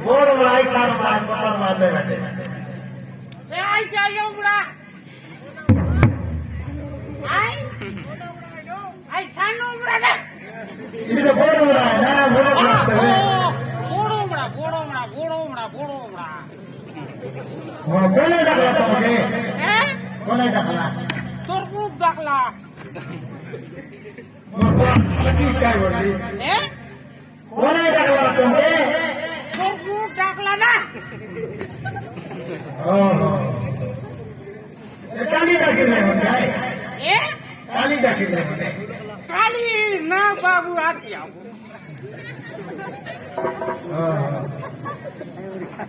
मोड़ मलाई काम काम पता मारने बैठे ए आई क्या ये उड़ा आई आई सानो उड़ा ना इधर बोड़ उड़ा है ना बोड़ उड़ा बोड़ उड़ा बोड़ उड़ा बोड़ उड़ा बोड़ उड़ा वो बोले डकला तो मुझे बोले डकला तोर रूप डकला वो क्या बोली काली का किले हो ना बाबू आती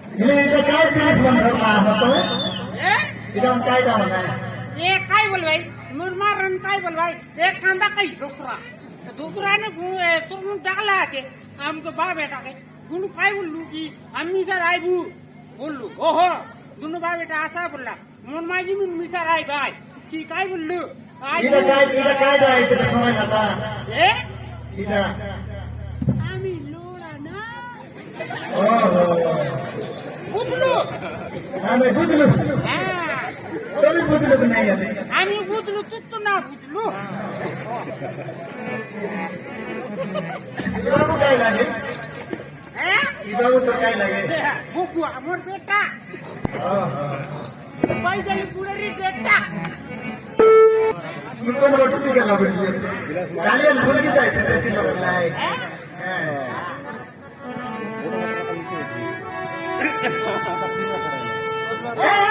ये काय पीठ मुरमा रन काय बोल एक कांदा कई दूसरा दूसरा ने चुरमुन डाला के हमको बा बेटा के। गुण काय बोल की अम्मी सर आई बोलू बोल ओहो। दुनु भाइ बेटा आशा बोल्ला मन माइजी मिन मिसा राई भाइ कि काय बोल्लु आइला काय इला काय भाइ त खमाइ नता ए इला आमी लोला ना ओहो गुदलु आमे गुदलु हां तभी गुदलु बनाइ आमे आमी गुदलु तुत्तु ना गुदलु इला काय लागे બહુ ટકાઈ લાગે ભૂખું અમર બેટા ભાઈ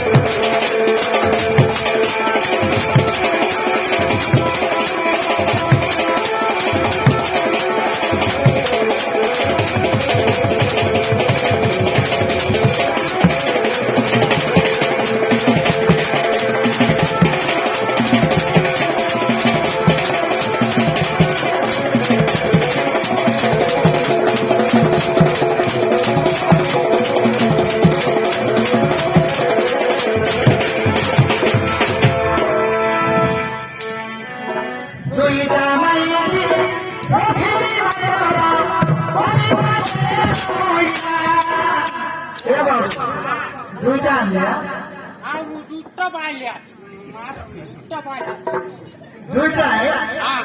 দুইটা আনলা হ্যাঁ? আমি দুইটা পাইলা দুইটা পাইলা দুইটা হ্যাঁ?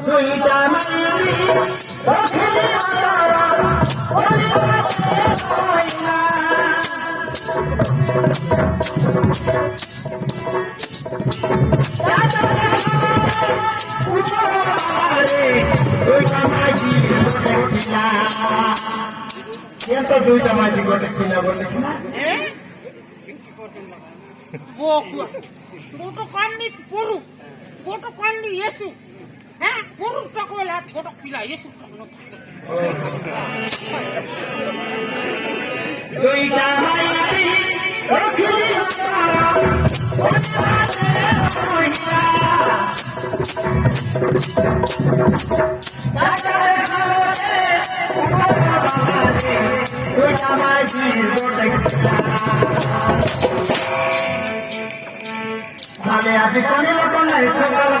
দুইটা মারি ওখানে আরা ওখানে এত দুইটা মাটি করে কিনা বলে কিনা? দুটো কান্নি পড়ু দুটো কান্নি এসু। হ্যাঁ? পড়ু তখন হাত গোটা পিলা এসু দুইটা মাটি Thank you. Vale, hace con el con la escuela la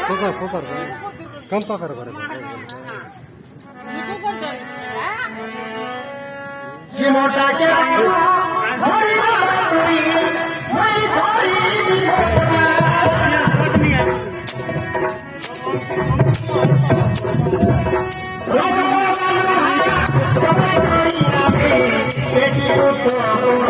কোথায় কোথায় কম পাকার কি মোটা কে Thank you.